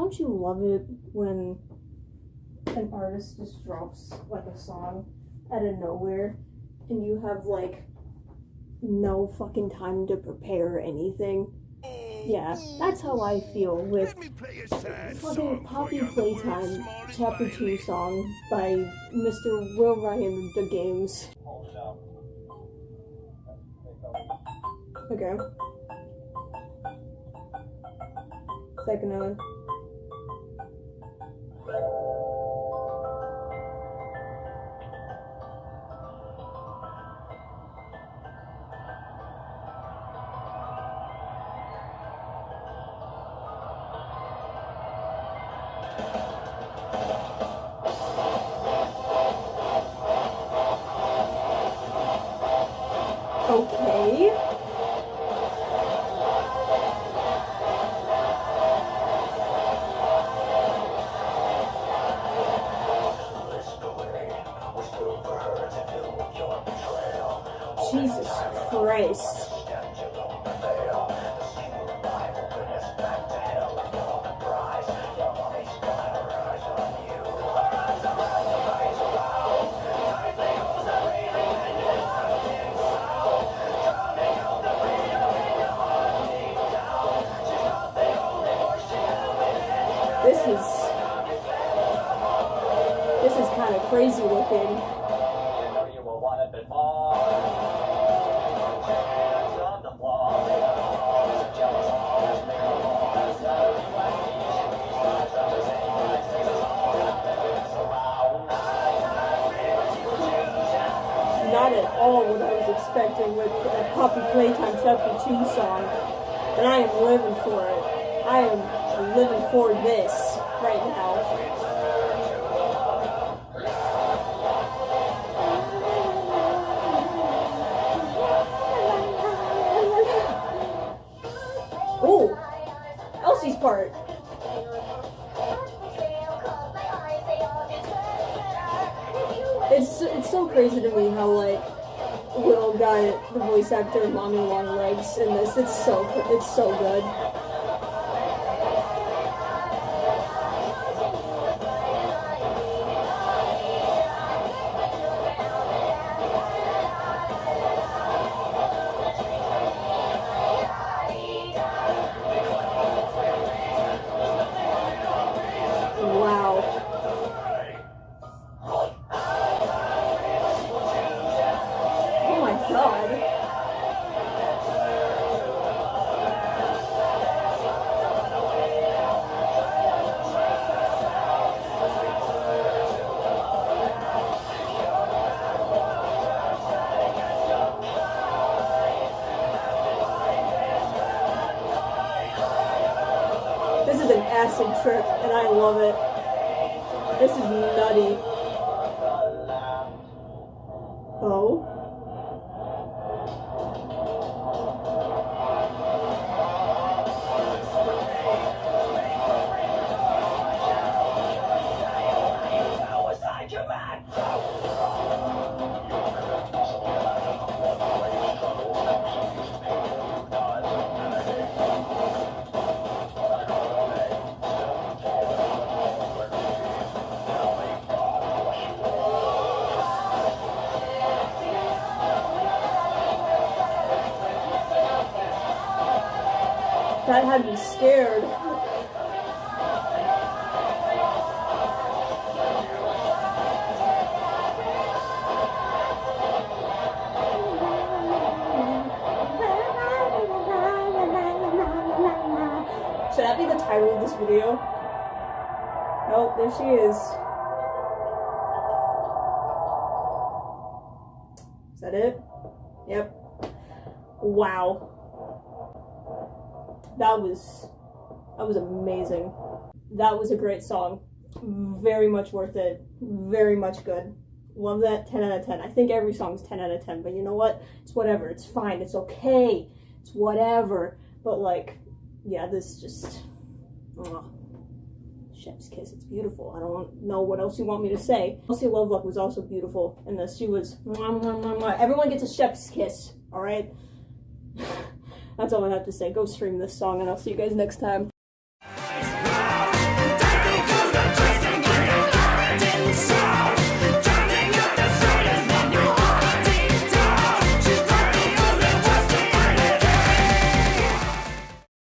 Don't you love it when an artist just drops like a song out of nowhere and you have like no fucking time to prepare anything? Mm. Yeah, that's how I feel with fucking Poppy Playtime Chapter 2 song by Mr. Will Ryan DAGames. Okay. Second one. Okay. Jesus Christ. This is this is kind of crazy looking. All what I was expecting with a Poppy Playtime Chapter 2 song. And I am living for it. I am living for this right now. Elsie's part. It's it's so crazy to me how like Will got the voice actor Mommy Long Legs in this. It's so it's so good. Trip, and I love it. This is nutty. Oh. That had me scared. Should that be the title of this video? Oh, there she is. Is that it? Yep. Wow. That was that was amazing. That was a great song. Very much worth it. Very much good. Love that 10 out of 10. I think every song's 10 out of 10, but you know what? It's whatever. It's fine. It's okay. It's whatever. But like, yeah, this just mwah. chef's kiss. It's beautiful. I don't know what else you want me to say. Elsie Lovelock was also beautiful in this. She was mwah, mwah, mwah. everyone gets a chef's kiss. All right. That's all I have to say. Go stream this song, and I'll see you guys next time.